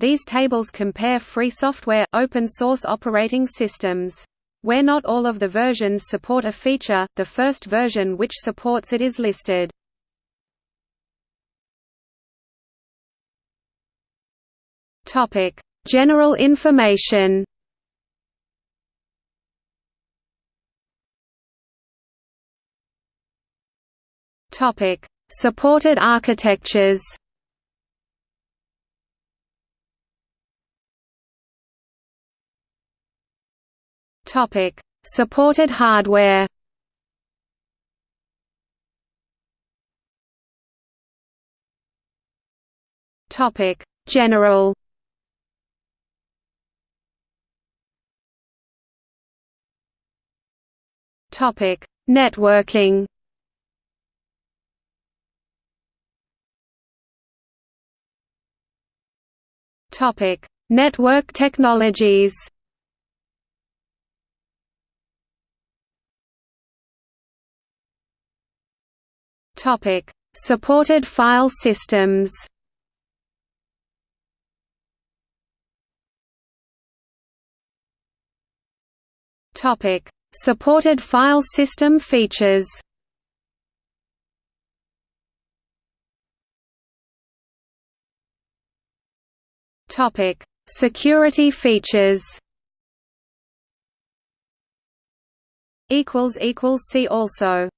These tables compare free software, open source operating systems. Where not all of the versions support a feature, the first version which supports it is listed. Topic: General information. Topic: Supported architectures. Topic: Supported hardware. Topic: General. Topic: Networking. Topic: Network technologies. Topic: Supported file systems. Topic: Supported file system features. Topic: Security features. Equals equals see also.